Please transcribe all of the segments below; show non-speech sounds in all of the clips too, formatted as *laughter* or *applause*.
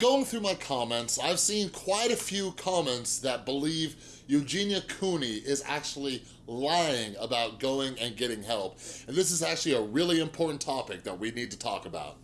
Going through my comments, I've seen quite a few comments that believe Eugenia Cooney is actually lying about going and getting help. And this is actually a really important topic that we need to talk about.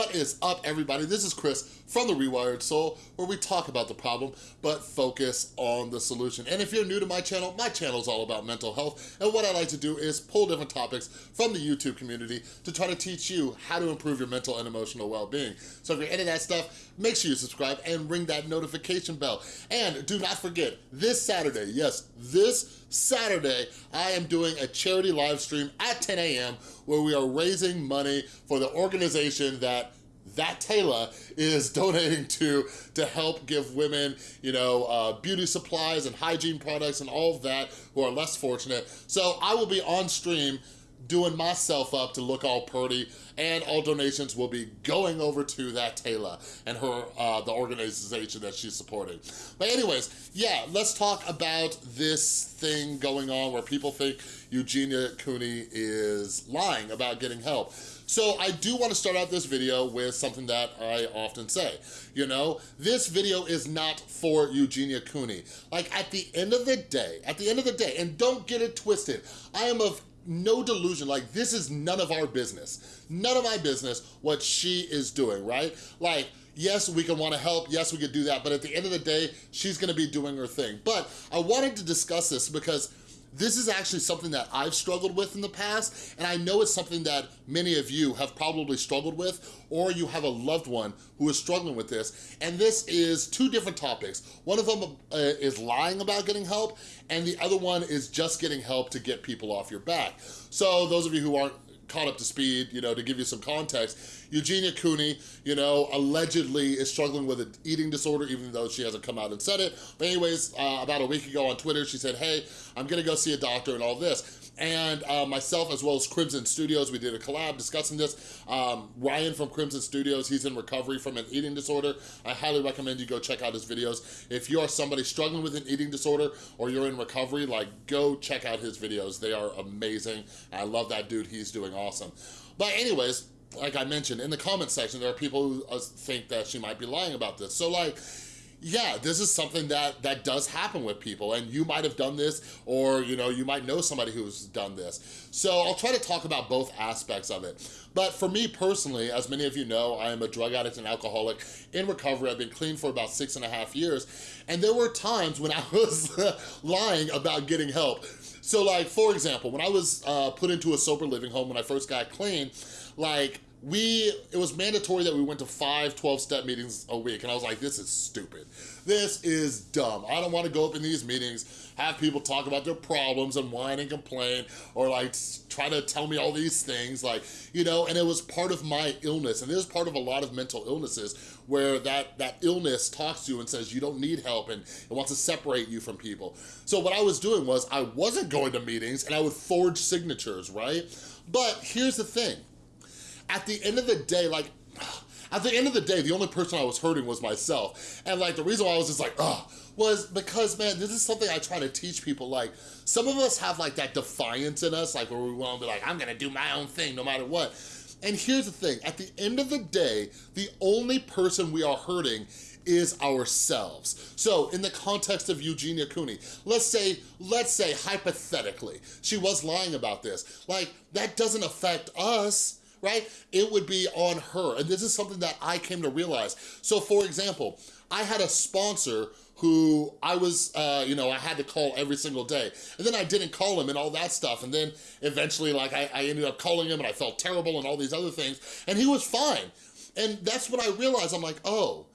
What is up, everybody? This is Chris from The Rewired Soul, where we talk about the problem, but focus on the solution. And if you're new to my channel, my channel is all about mental health, and what I like to do is pull different topics from the YouTube community to try to teach you how to improve your mental and emotional well-being. So if you're into that stuff, make sure you subscribe and ring that notification bell. And do not forget, this Saturday, yes, this Saturday, I am doing a charity live stream at 10 a.m. where we are raising money for the organization that that Taylor is *laughs* donating to to help give women, you know, uh, beauty supplies and hygiene products and all of that who are less fortunate. So I will be on stream doing myself up to look all pretty and all donations will be going over to that Taylor and her, uh, the organization that she's supporting. But anyways, yeah, let's talk about this thing going on where people think Eugenia Cooney is lying about getting help. So I do wanna start out this video with something that I often say. You know, this video is not for Eugenia Cooney. Like at the end of the day, at the end of the day, and don't get it twisted, I am of no delusion, like this is none of our business. None of my business what she is doing, right? Like, yes, we can wanna help, yes, we could do that, but at the end of the day, she's gonna be doing her thing. But I wanted to discuss this because this is actually something that I've struggled with in the past, and I know it's something that many of you have probably struggled with, or you have a loved one who is struggling with this. And this is two different topics. One of them uh, is lying about getting help, and the other one is just getting help to get people off your back. So those of you who aren't caught up to speed, you know, to give you some context, Eugenia Cooney, you know, allegedly is struggling with an eating disorder, even though she hasn't come out and said it. But anyways, uh, about a week ago on Twitter, she said, hey, I'm gonna go see a doctor and all this and uh, myself as well as Crimson Studios, we did a collab discussing this. Um, Ryan from Crimson Studios, he's in recovery from an eating disorder. I highly recommend you go check out his videos. If you are somebody struggling with an eating disorder or you're in recovery, like go check out his videos. They are amazing. I love that dude, he's doing awesome. But anyways, like I mentioned, in the comment section, there are people who uh, think that she might be lying about this. So like, yeah, this is something that, that does happen with people and you might have done this or you know you might know somebody who's done this. So I'll try to talk about both aspects of it. But for me personally, as many of you know, I am a drug addict and alcoholic in recovery. I've been clean for about six and a half years. And there were times when I *laughs* was lying about getting help. So like, for example, when I was uh, put into a sober living home when I first got clean, like we, it was mandatory that we went to five 12-step meetings a week. And I was like, this is stupid. This is dumb. I don't wanna go up in these meetings, have people talk about their problems and whine and complain, or like try to tell me all these things, like, you know, and it was part of my illness. And it is part of a lot of mental illnesses where that, that illness talks to you and says you don't need help and it wants to separate you from people. So what I was doing was I wasn't going to meetings and I would forge signatures, right? But here's the thing, at the end of the day, like, at the end of the day, the only person I was hurting was myself. And like, the reason why I was just like, ugh, was because, man, this is something I try to teach people. Like, some of us have like that defiance in us, like where we wanna be like, I'm gonna do my own thing no matter what. And here's the thing, at the end of the day, the only person we are hurting is ourselves. So in the context of Eugenia Cooney, let's say, let's say hypothetically, she was lying about this. Like, that doesn't affect us right? It would be on her. And this is something that I came to realize. So for example, I had a sponsor who I was, uh, you know, I had to call every single day. And then I didn't call him and all that stuff. And then eventually, like, I, I ended up calling him and I felt terrible and all these other things. And he was fine. And that's when I realized, I'm like, oh,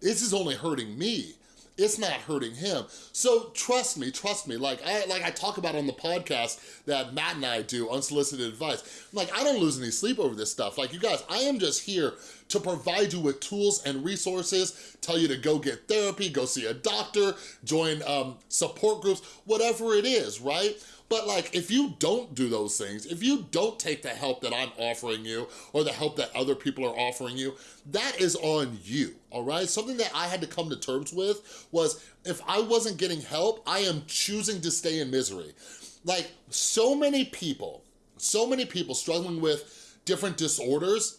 this is only hurting me it's not hurting him. So trust me, trust me, like I, like I talk about on the podcast that Matt and I do, Unsolicited Advice. Like, I don't lose any sleep over this stuff. Like, you guys, I am just here to provide you with tools and resources, tell you to go get therapy, go see a doctor, join um, support groups, whatever it is, right? But like, if you don't do those things, if you don't take the help that I'm offering you or the help that other people are offering you, that is on you, all right? Something that I had to come to terms with was if I wasn't getting help, I am choosing to stay in misery. like so many people, so many people struggling with different disorders,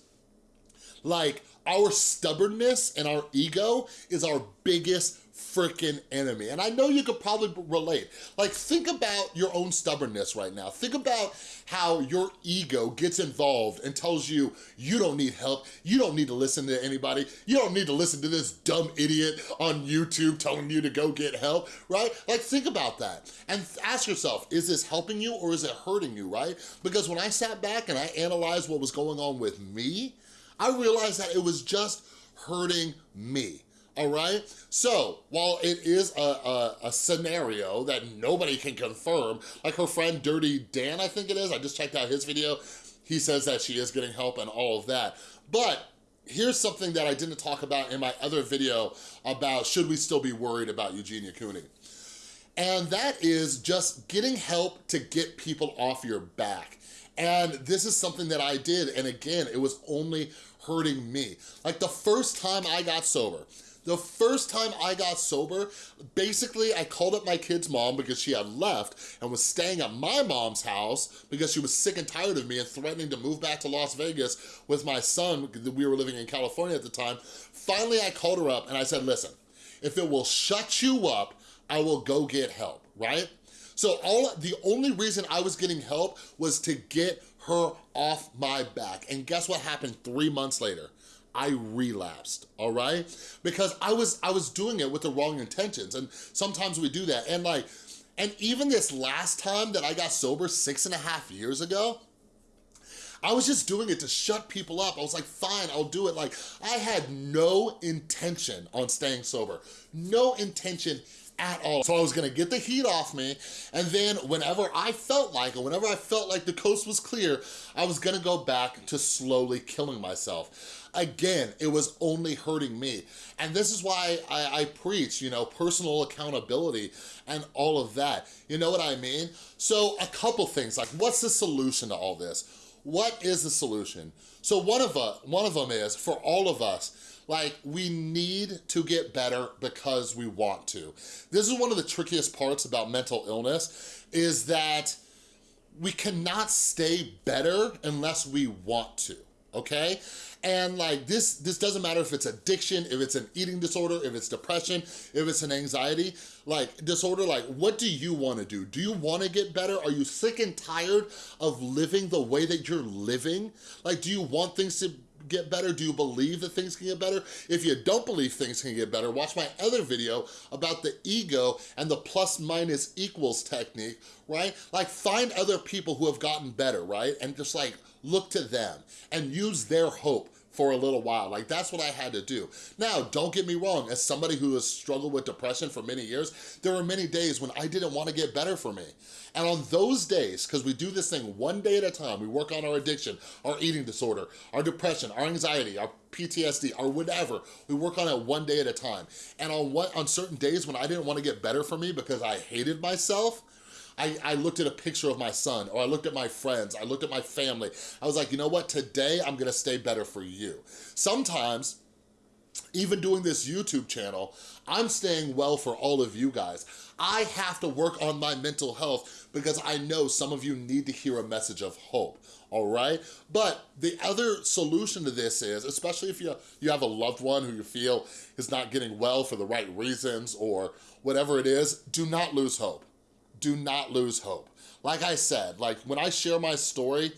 like our stubbornness and our ego is our biggest freaking enemy. And I know you could probably relate. Like think about your own stubbornness right now. Think about how your ego gets involved and tells you, you don't need help. You don't need to listen to anybody. You don't need to listen to this dumb idiot on YouTube telling you to go get help, right? Like think about that and ask yourself, is this helping you or is it hurting you, right? Because when I sat back and I analyzed what was going on with me, I realized that it was just hurting me all right? So, while it is a, a, a, scenario that nobody can confirm, like her friend Dirty Dan, I think it is, I just checked out his video, he says that she is getting help and all of that. But here's something that I didn't talk about in my other video about should we still be worried about Eugenia Cooney. And that is just getting help to get people off your back. And this is something that I did, and again, it was only hurting me. Like the first time I got sober, the first time I got sober, basically I called up my kid's mom because she had left and was staying at my mom's house because she was sick and tired of me and threatening to move back to Las Vegas with my son, we were living in California at the time. Finally, I called her up and I said, listen, if it will shut you up, I will go get help, right? So all the only reason I was getting help was to get her off my back. And guess what happened three months later? I relapsed, all right? Because I was I was doing it with the wrong intentions and sometimes we do that and like, and even this last time that I got sober six and a half years ago, I was just doing it to shut people up. I was like, fine, I'll do it. Like, I had no intention on staying sober. No intention at all. So I was gonna get the heat off me, and then whenever I felt like, it, whenever I felt like the coast was clear, I was gonna go back to slowly killing myself. Again, it was only hurting me. And this is why I, I preach, you know, personal accountability and all of that. You know what I mean? So a couple things, like what's the solution to all this? What is the solution? So one of, uh, one of them is, for all of us, like, we need to get better because we want to. This is one of the trickiest parts about mental illness, is that we cannot stay better unless we want to, okay? And like this, this doesn't matter if it's addiction, if it's an eating disorder, if it's depression, if it's an anxiety, like disorder, like what do you wanna do? Do you wanna get better? Are you sick and tired of living the way that you're living? Like, do you want things to get better? Do you believe that things can get better? If you don't believe things can get better, watch my other video about the ego and the plus minus equals technique, right? Like find other people who have gotten better, right? And just like look to them and use their hope for a little while. Like that's what I had to do. Now, don't get me wrong, as somebody who has struggled with depression for many years, there were many days when I didn't want to get better for me. And on those days, because we do this thing one day at a time, we work on our addiction, our eating disorder, our depression, our anxiety, our PTSD, or whatever, we work on it one day at a time. And on, what, on certain days when I didn't want to get better for me because I hated myself, I, I looked at a picture of my son or I looked at my friends, I looked at my family. I was like, you know what, today I'm gonna stay better for you. Sometimes, even doing this YouTube channel, I'm staying well for all of you guys. I have to work on my mental health because I know some of you need to hear a message of hope, all right? But the other solution to this is, especially if you, you have a loved one who you feel is not getting well for the right reasons or whatever it is, do not lose hope do not lose hope. Like I said, like when I share my story,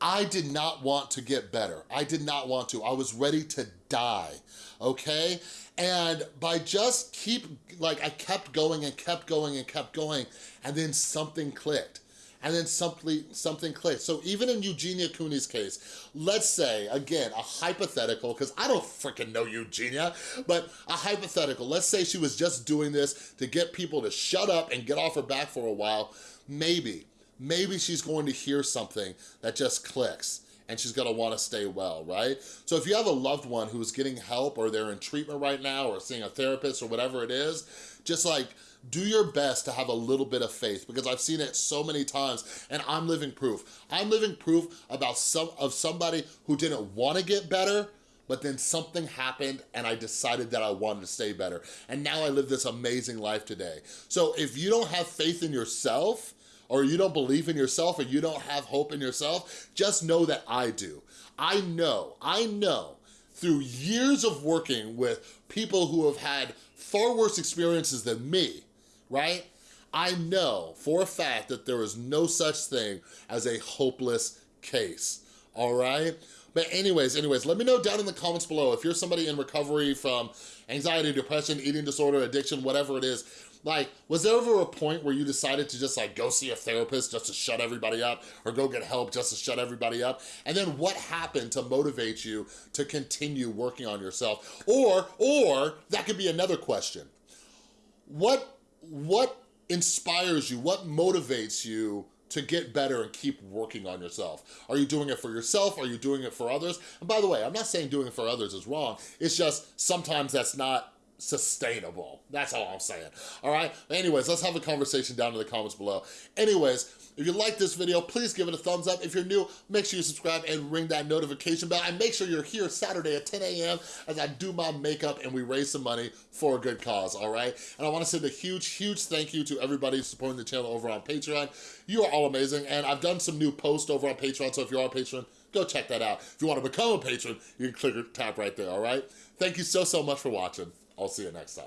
I did not want to get better. I did not want to. I was ready to die, okay? And by just keep, like I kept going and kept going and kept going, and then something clicked and then something, something clicked. So even in Eugenia Cooney's case, let's say, again, a hypothetical, because I don't freaking know Eugenia, but a hypothetical, let's say she was just doing this to get people to shut up and get off her back for a while, maybe, maybe she's going to hear something that just clicks and she's gonna wanna stay well, right? So if you have a loved one who's getting help or they're in treatment right now or seeing a therapist or whatever it is, just like do your best to have a little bit of faith because I've seen it so many times and I'm living proof. I'm living proof about some of somebody who didn't want to get better, but then something happened and I decided that I wanted to stay better. And now I live this amazing life today. So if you don't have faith in yourself, or you don't believe in yourself or you don't have hope in yourself, just know that I do. I know, I know through years of working with people who have had far worse experiences than me, right? I know for a fact that there is no such thing as a hopeless case, all right? But anyways, anyways, let me know down in the comments below if you're somebody in recovery from anxiety, depression, eating disorder, addiction, whatever it is, like, was there ever a point where you decided to just like go see a therapist just to shut everybody up or go get help just to shut everybody up? And then what happened to motivate you to continue working on yourself? Or, or that could be another question. What, what inspires you? What motivates you to get better and keep working on yourself? Are you doing it for yourself? Are you doing it for others? And by the way, I'm not saying doing it for others is wrong. It's just sometimes that's not sustainable. That's all I'm saying, all right? Anyways, let's have a conversation down in the comments below. Anyways, if you like this video, please give it a thumbs up. If you're new, make sure you subscribe and ring that notification bell. And make sure you're here Saturday at 10 a.m. as I do my makeup and we raise some money for a good cause, all right? And I wanna send a huge, huge thank you to everybody supporting the channel over on Patreon. You are all amazing. And I've done some new posts over on Patreon, so if you're on Patreon, go check that out. If you wanna become a patron, you can click or tap right there, all right? Thank you so, so much for watching. I'll see you next time.